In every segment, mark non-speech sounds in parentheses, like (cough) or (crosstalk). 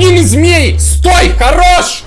Огненный змей! Стой! Хорош!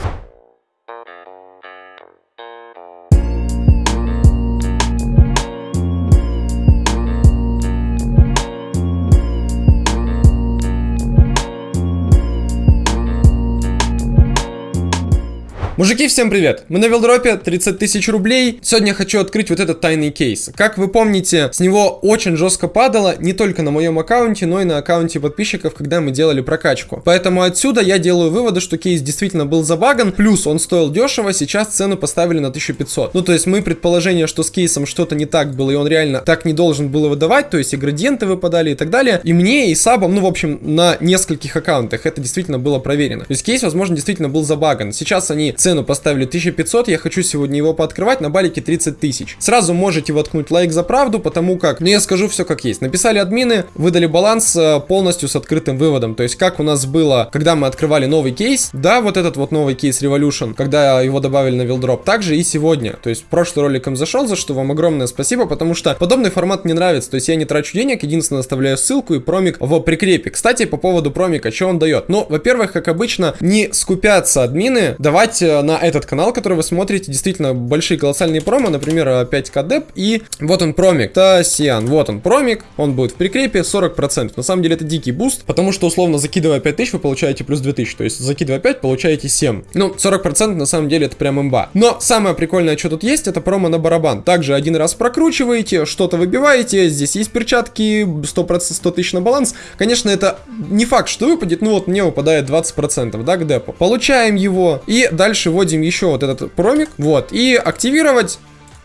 Мужики, всем привет! Мы на Вилдропе, 30 тысяч рублей. Сегодня я хочу открыть вот этот тайный кейс. Как вы помните, с него очень жестко падало не только на моем аккаунте, но и на аккаунте подписчиков, когда мы делали прокачку. Поэтому отсюда я делаю выводы, что кейс действительно был забаган, плюс он стоил дешево, сейчас цену поставили на 1500. Ну, то есть мы предположение, что с кейсом что-то не так было, и он реально так не должен было выдавать, то есть и градиенты выпадали и так далее. И мне, и сабам, ну, в общем, на нескольких аккаунтах это действительно было проверено. То есть кейс, возможно, действительно был забаган. Сейчас они цену поставили 1500, я хочу сегодня его пооткрывать на балике 30 тысяч. Сразу можете воткнуть лайк за правду, потому как, ну я скажу все как есть. Написали админы, выдали баланс э, полностью с открытым выводом. То есть как у нас было, когда мы открывали новый кейс, да, вот этот вот новый кейс Revolution, когда его добавили на Вилдроп, также и сегодня. То есть прошлый ролик им зашел, за что вам огромное спасибо, потому что подобный формат мне нравится. То есть я не трачу денег, единственное оставляю ссылку и промик в прикрепе. Кстати, по поводу промика, что он дает? Ну, во-первых, как обычно, не скупятся админы давать э, на этот канал, который вы смотрите, действительно большие колоссальные промо, например, 5к деп, и вот он промик, Тасиан, вот он промик, он будет в прикрепе 40%. На самом деле это дикий буст, потому что условно закидывая 5000 вы получаете плюс 2000, то есть закидывая 5 получаете 7. Ну, 40% на самом деле это прям имба. Но самое прикольное, что тут есть, это промо на барабан. Также один раз прокручиваете, что-то выбиваете, здесь есть перчатки, 100%, 100 тысяч на баланс. Конечно, это не факт, что выпадет, ну вот мне выпадает 20%, да, к депу. Получаем его и дальше вводим вводим еще вот этот промик, вот, и активировать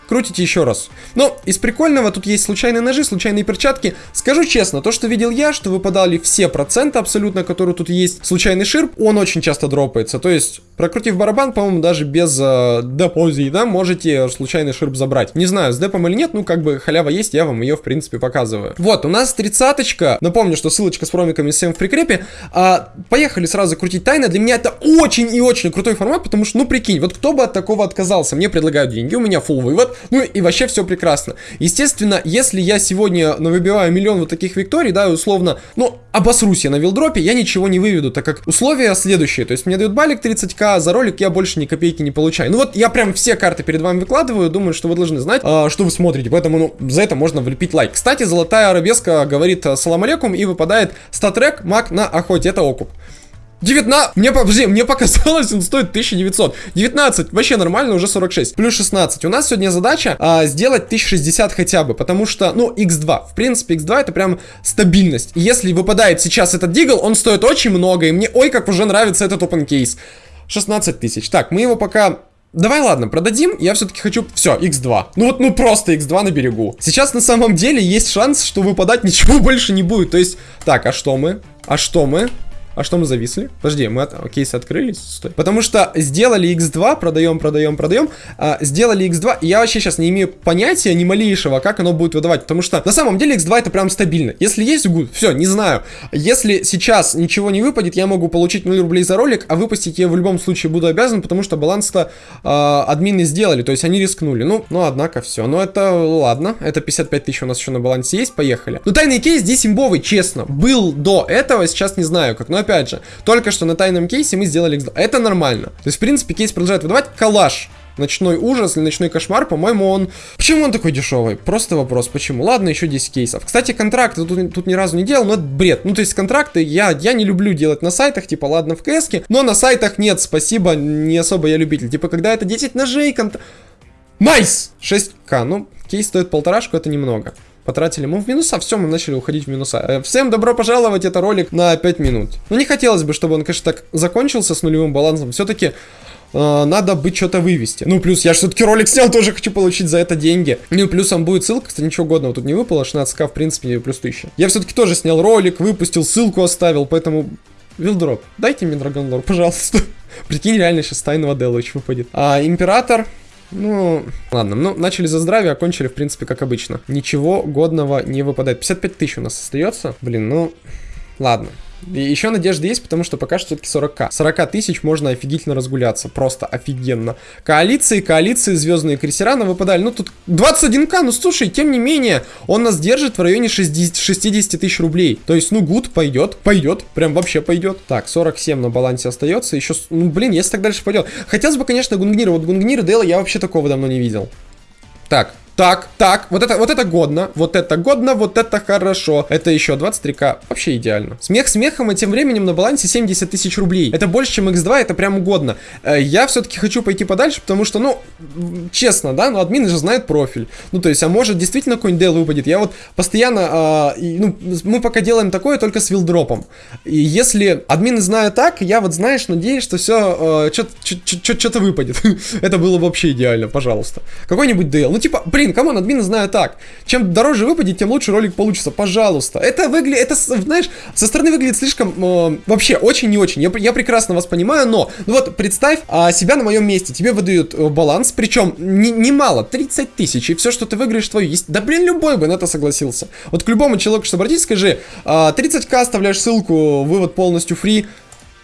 крутите еще раз. Но из прикольного тут есть случайные ножи, случайные перчатки. Скажу честно, то, что видел я, что выпадали все проценты абсолютно, которые тут есть. Случайный ширп, он очень часто дропается. То есть, прокрутив барабан, по-моему, даже без э, депозии, да, можете случайный ширп забрать. Не знаю, с депом или нет, ну, как бы халява есть, я вам ее, в принципе, показываю. Вот, у нас тридцаточка. Напомню, что ссылочка с промиками всем в прикрепе. А, поехали сразу крутить тайны. Для меня это очень и очень крутой формат, потому что, ну, прикинь, вот кто бы от такого отказался? Мне предлагают деньги, у меня full вывод, ну и вообще все прекрасно. Естественно, если я сегодня выбиваю миллион вот таких викторий, да, условно, ну, обосрусь я на вилдропе, я ничего не выведу, так как условия следующие. То есть мне дают балик 30к, а за ролик я больше ни копейки не получаю. Ну вот я прям все карты перед вами выкладываю, думаю, что вы должны знать, а, что вы смотрите, поэтому ну, за это можно влепить лайк. Кстати, золотая арабеска говорит салам алейкум и выпадает статрек маг на охоте, это окуп. 19, мне, подожди, мне показалось, он стоит 1900. 19, вообще нормально, уже 46. Плюс 16. У нас сегодня задача а, сделать 1060 хотя бы, потому что, ну, x2. В принципе, x2 это прям стабильность. И если выпадает сейчас этот дигл, он стоит очень много, и мне, ой, как уже нравится этот open case. 16 тысяч. Так, мы его пока Давай, ладно, продадим. Я все-таки хочу... Все, x2. Ну вот, ну просто x2 на берегу. Сейчас на самом деле есть шанс, что выпадать ничего (laughs) больше не будет. То есть... Так, а что мы? А что мы? А что мы зависли? Подожди, мы от... кейсы открылись? Стой. Потому что сделали x2, продаем, продаем, продаем. А, сделали x2, и я вообще сейчас не имею понятия ни малейшего, как оно будет выдавать. Потому что на самом деле x2 это прям стабильно. Если есть гуд, все, не знаю. Если сейчас ничего не выпадет, я могу получить 0 рублей за ролик, а выпустить я в любом случае буду обязан, потому что баланс-то э, админы сделали, то есть они рискнули. Ну, ну, однако все. Но это ладно, это 55 тысяч у нас еще на балансе есть, поехали. Ну, тайный кейс здесь имбовый, честно. Был до этого, сейчас не знаю как, но опять же, только что на тайном кейсе мы сделали x2. Это нормально. То есть, в принципе, кейс продолжает выдавать. Калаш. Ночной ужас или ночной кошмар, по-моему, он... Почему он такой дешевый? Просто вопрос, почему? Ладно, еще 10 кейсов. Кстати, контракты тут, тут ни разу не делал, но это бред. Ну, то есть контракты я, я не люблю делать на сайтах, типа, ладно, в кс но на сайтах нет, спасибо, не особо я любитель. Типа, когда это 10 ножей, контракт... Nice! 6к, ну, кейс стоит полторашку, это немного потратили мы в минуса, все, мы начали уходить в минуса. Э, всем добро пожаловать, это ролик на 5 минут. Ну, не хотелось бы, чтобы он, конечно, так закончился с нулевым балансом. Все-таки э, надо бы что-то вывести. Ну, плюс я все-таки ролик снял, тоже хочу получить за это деньги. Ну, плюсом будет ссылка, кстати, ничего годного тут не выпало, 16к, в принципе, плюс 1000. Я все-таки тоже снял ролик, выпустил, ссылку оставил, поэтому... Вилдроп, дайте мне Dragon Lore, пожалуйста. (laughs) Прикинь, реально сейчас тайного Делович выпадет. А, Император, ну, ладно, ну, начали за здравие, окончили, в принципе, как обычно. Ничего годного не выпадает. 55 тысяч у нас остается. Блин, ну, ладно. И еще надежда есть, потому что пока что все-таки 40к. 40 тысяч можно офигительно разгуляться. Просто офигенно. Коалиции, коалиции, звездные крейсера на выпадали. Ну, тут 21к, ну, слушай, тем не менее, он нас держит в районе 60, 60 тысяч рублей. То есть, ну, гуд пойдет, пойдет, прям вообще пойдет. Так, 47 на балансе остается. Еще, ну, блин, если так дальше пойдет. Хотелось бы, конечно, Гунгнира. Вот Гунгнир и Дейла я вообще такого давно не видел. Так, так, так, вот это, вот это годно, вот это годно, вот это хорошо. Это еще 23к, вообще идеально. Смех смехом, и тем временем на балансе 70 тысяч рублей. Это больше, чем x2, это прям угодно. Э, я все-таки хочу пойти подальше, потому что, ну, честно, да, ну, админы же знают профиль. Ну, то есть, а может, действительно какой-нибудь дел выпадет. Я вот постоянно, э, ну, мы пока делаем такое только с вилдропом. И если админы знают так, я вот, знаешь, надеюсь, что все, э, что-то выпадет. (laughs) это было вообще идеально, пожалуйста. Какой-нибудь дел. Ну, типа, блин, блин, come on, админы знаю так. Чем дороже выпадет, тем лучше ролик получится, пожалуйста. Это выглядит, это, знаешь, со стороны выглядит слишком, э, вообще, очень не очень. Я, я прекрасно вас понимаю, но, ну вот, представь а, себя на моем месте. Тебе выдают э, баланс, причем немало, не 30 тысяч, и все, что ты выиграешь, твое есть. Да, блин, любой бы на это согласился. Вот к любому человеку, что обратись, скажи, а, 30к оставляешь ссылку, вывод полностью free,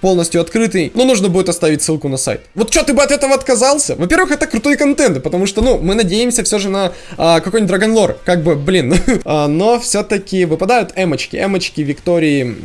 полностью открытый, но нужно будет оставить ссылку на сайт. Вот что ты бы от этого отказался? Во-первых, это крутой контент, потому что, ну, мы надеемся все же на а, какой-нибудь Dragon Lore, как бы, блин. (laughs) а, но все-таки выпадают эмочки, эмочки Виктории...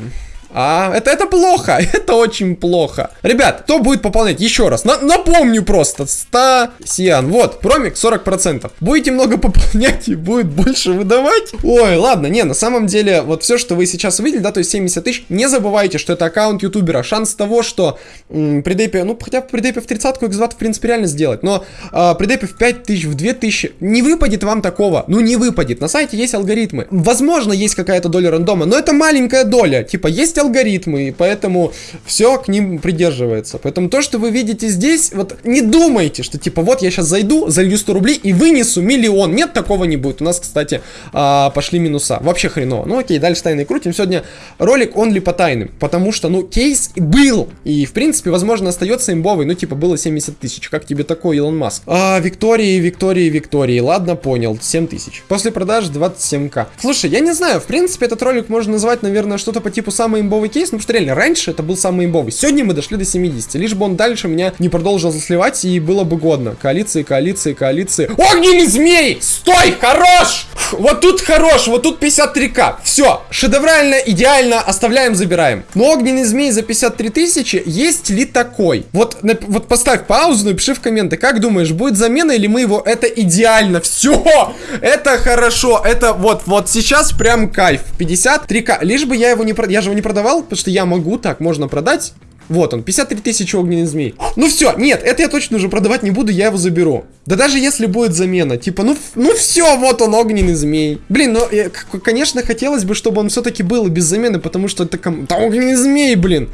А, это, это плохо, (laughs) это очень плохо. Ребят, кто будет пополнять? Еще раз, на, напомню просто, 100 сиан. Вот, промик 40%. Будете много (laughs) пополнять и будет больше выдавать? Ой, ладно, не, на самом деле, вот все, что вы сейчас увидели, да, то есть 70 тысяч, не забывайте, что это аккаунт ютубера. Шанс того, что при депе, ну, хотя при депе в 30-ку x2 в принципе реально сделать, но э, при депе в 5 тысяч, в 2 тысячи, не выпадет вам такого, ну, не выпадет. На сайте есть алгоритмы. Возможно, есть какая-то доля рандома, но это маленькая доля. Типа, есть алгоритмы, и поэтому все к ним придерживается. Поэтому то, что вы видите здесь, вот не думайте, что типа вот я сейчас зайду, залью 100 рублей и вынесу миллион. Нет, такого не будет. У нас, кстати, а, пошли минуса. Вообще хреново. Ну окей, дальше тайны крутим. Сегодня ролик он ли по тайным, потому что, ну, кейс был. И, в принципе, возможно, остается имбовый. Ну, типа, было 70 тысяч. Как тебе такой, Илон Маск? А, Виктории, Виктории, Виктории. Ладно, понял. 7 тысяч. После продаж 27к. Слушай, я не знаю, в принципе, этот ролик можно назвать, наверное, что-то по типу самый имбовый кейс, ну, что реально, раньше это был самый имбовый. Сегодня мы дошли до 70, лишь бы он дальше меня не продолжил засливать, и было бы годно. Коалиции, коалиции, коалиции. Огненный змей! Стой! Хорош! Вот тут хорош, вот тут 53к. Все, шедеврально, идеально, оставляем, забираем. Но огненный змей за 53 тысячи, есть ли такой? Вот, вот поставь паузу, напиши в комменты, как думаешь, будет замена или мы его... Это идеально, все! Это хорошо, это вот, вот сейчас прям кайф. 53к, лишь бы я его не... Я же его не продавал, потому что я могу так, можно продать. Вот он, 53 тысячи огненный змей. Ну все, нет, это я точно уже продавать не буду, я его заберу. Да даже если будет замена, типа, ну, ну все, вот он, огненный змей. Блин, ну, я, конечно, хотелось бы, чтобы он все-таки был без замены, потому что это, это огненный змей, блин.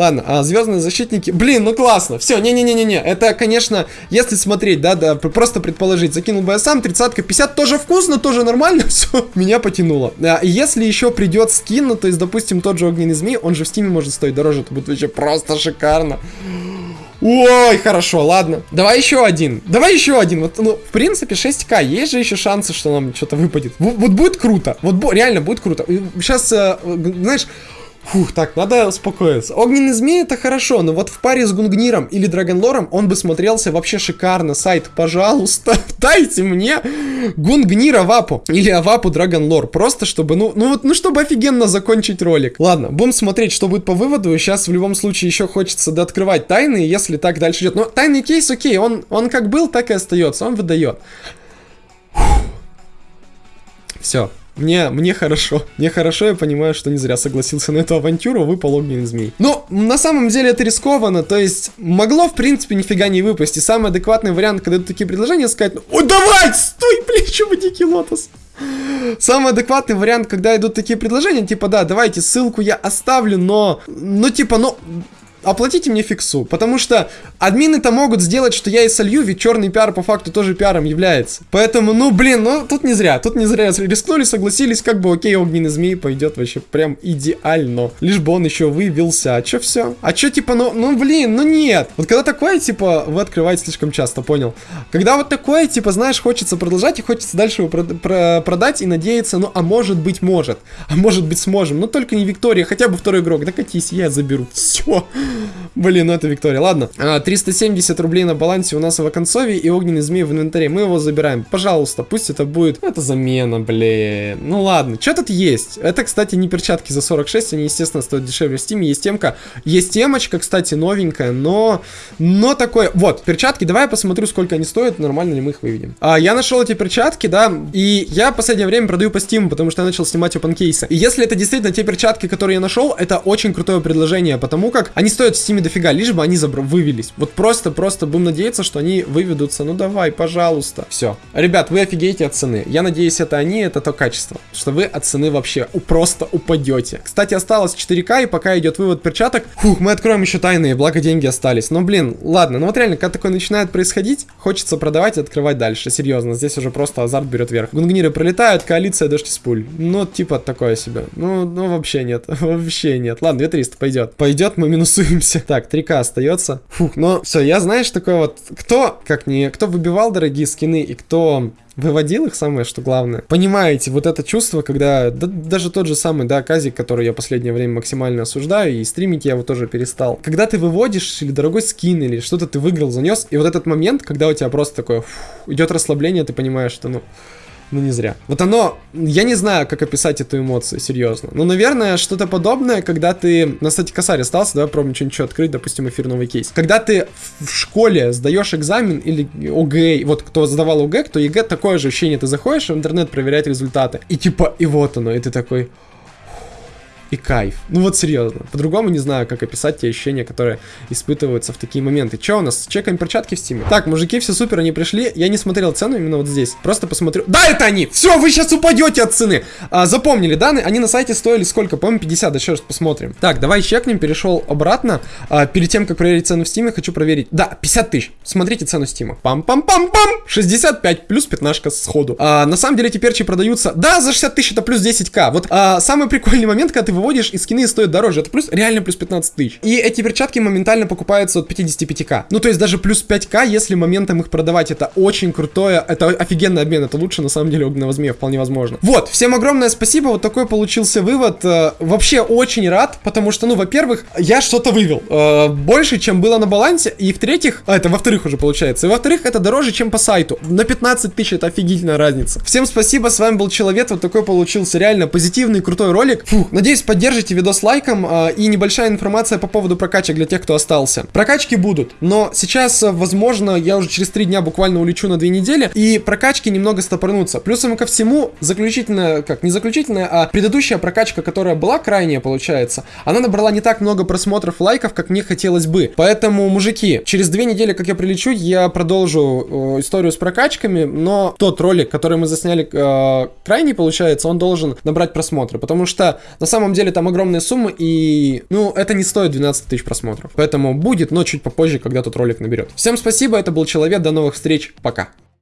Ладно, а звездные защитники... Блин, ну классно. Все, не-не-не-не-не. Это, конечно, если смотреть, да, да, просто предположить. Закинул бы я сам, 30 50 тоже вкусно, тоже нормально. (laughs) Все, меня потянуло. А, если еще придет скин, ну, то есть, допустим, тот же огненный змей, он же в стиме может стоить дороже. Это будет вообще просто шикарно. Ой, хорошо, ладно. Давай еще один. Давай еще один. Вот, ну, в принципе, 6к. Есть же еще шансы, что нам что-то выпадет. Вот, вот будет круто. Вот реально будет круто. Сейчас, э, знаешь, Фух, так, надо успокоиться. Огненный змей это хорошо, но вот в паре с Гунгниром или Драгонлором он бы смотрелся вообще шикарно. Сайт, пожалуйста, (laughs) дайте мне Гунгнир Авапу или Авапу Драгонлор. Просто чтобы, ну, ну вот, ну чтобы офигенно закончить ролик. Ладно, будем смотреть, что будет по выводу. Сейчас в любом случае еще хочется дооткрывать тайны, если так дальше идет. Но тайный кейс, окей, он, он как был, так и остается, он выдает. Все, мне, мне хорошо. Мне хорошо, я понимаю, что не зря согласился на эту авантюру, выпал огненный змей. Но на самом деле это рискованно, то есть могло в принципе нифига не выпасть. И самый адекватный вариант, когда такие предложения, сказать, ну, ой, давай, стой, (laughs) блин, вы дикий лотос. Самый адекватный вариант, когда идут такие предложения, типа, да, давайте ссылку я оставлю, но, ну, типа, ну, оплатите мне фиксу, потому что админы-то могут сделать, что я и солью, ведь черный пиар по факту тоже пиаром является. Поэтому, ну, блин, ну, тут не зря, тут не зря рискнули, согласились, как бы, окей, огненный змей пойдет вообще прям идеально. Лишь бы он еще вывелся, а чё все? А чё, типа, ну, ну, блин, ну нет. Вот когда такое, типа, вы открываете слишком часто, понял? Когда вот такое, типа, знаешь, хочется продолжать и хочется дальше его прод про продать и надеяться, ну, а может быть, может. А может быть, сможем. Но только не Виктория, хотя бы второй игрок. Да катись, я заберу. Все. Блин, ну это Виктория. Ладно. А, 370 рублей на балансе у нас в оконцове и огненный змей в инвентаре. Мы его забираем. Пожалуйста, пусть это будет... Это замена, блин. Ну ладно. Что тут есть? Это, кстати, не перчатки за 46. Они, естественно, стоят дешевле в стиме. Есть темка. Есть темочка, кстати, новенькая, но... Но такое... Вот, перчатки. Давай я посмотрю, сколько они стоят. Нормально ли мы их выведем. А, я нашел эти перчатки, да. И я в последнее время продаю по стиму, потому что я начал снимать open кейсы. И если это действительно те перчатки, которые я нашел, это очень крутое предложение, потому как они стоят в стиме дофига, лишь бы они забр... вывелись. Вот просто-просто будем надеяться, что они выведутся. Ну давай, пожалуйста. Все. Ребят, вы офигеете от цены. Я надеюсь, это они, это то качество. Что вы от цены вообще просто упадете. Кстати, осталось 4К, и пока идет вывод перчаток, фух, мы откроем еще тайные, благо деньги остались. Но, блин, ладно, ну вот реально, когда такое начинает происходить, хочется продавать и открывать дальше. Серьезно, здесь уже просто азарт берет вверх. Гунгниры пролетают, коалиция дождь из пуль. Ну, типа такое себе. Ну, ну вообще нет. (laughs) вообще нет. Ладно, 2300 пойдет. Пойдет, мы минусуемся. Так, 3К остается. Фух, но все, я знаешь, такой вот, кто, как не, кто выбивал дорогие скины и кто выводил их, самое что главное. Понимаете, вот это чувство, когда да, даже тот же самый, да, Казик, который я последнее время максимально осуждаю, и стримить я его тоже перестал. Когда ты выводишь или дорогой скин, или что-то ты выиграл, занес, и вот этот момент, когда у тебя просто такое фу, идет расслабление, ты понимаешь, что ну ну, не зря. Вот оно... Я не знаю, как описать эту эмоцию, серьезно. Ну, наверное, что-то подобное, когда ты... На, кстати, косарь остался, давай пробуем что-нибудь открыть, допустим, эфир новый кейс. Когда ты в школе сдаешь экзамен или ОГЭ, вот кто сдавал ОГЭ, кто ЕГЭ, такое же ощущение. Ты заходишь в интернет проверять результаты, и типа, и вот оно, и ты такой и кайф. Ну вот серьезно. По-другому не знаю, как описать те ощущения, которые испытываются в такие моменты. Че у нас? Чекаем перчатки в стиме. Так, мужики, все супер, они пришли. Я не смотрел цену именно вот здесь. Просто посмотрю. Да, это они! Все, вы сейчас упадете от цены. А, запомнили, да? Они на сайте стоили сколько? По-моему, 50. Да еще раз посмотрим. Так, давай чекнем. Перешел обратно. А, перед тем, как проверить цену в Steam е, хочу проверить. Да, 50 тысяч. Смотрите цену Steam а. Пам-пам-пам-пам! 65 плюс 15 сходу. А, на самом деле, теперь продаются. Да, за 60 тысяч это плюс 10к. Вот а, самый прикольный момент, когда ты выводишь, и скины стоят дороже. Это плюс, реально плюс 15 тысяч. И эти перчатки моментально покупаются от 55к. Ну, то есть даже плюс 5к, если моментом их продавать. Это очень крутое, это офигенный обмен. Это лучше, на самом деле, огненного змея, вполне возможно. Вот, всем огромное спасибо. Вот такой получился вывод. Э, вообще очень рад, потому что, ну, во-первых, я что-то вывел. Э, больше, чем было на балансе. И в-третьих, а, это во-вторых уже получается. И во-вторых, это дороже, чем по сайту. На 15 тысяч это офигительная разница. Всем спасибо, с вами был Человек. Вот такой получился реально позитивный, крутой ролик. Фух, надеюсь, поддержите видос лайком э, и небольшая информация по поводу прокачек для тех, кто остался. Прокачки будут, но сейчас, возможно, я уже через три дня буквально улечу на две недели, и прокачки немного стопорнутся. Плюсом ко всему, заключительная, как, не заключительная, а предыдущая прокачка, которая была крайняя, получается, она набрала не так много просмотров, лайков, как мне хотелось бы. Поэтому, мужики, через две недели, как я прилечу, я продолжу э, историю с прокачками, но тот ролик, который мы засняли э, крайний, получается, он должен набрать просмотры, потому что на самом деле там огромное огромные суммы, и, ну, это не стоит 12 тысяч просмотров. Поэтому будет, но чуть попозже, когда тот ролик наберет. Всем спасибо, это был Человек, до новых встреч, пока.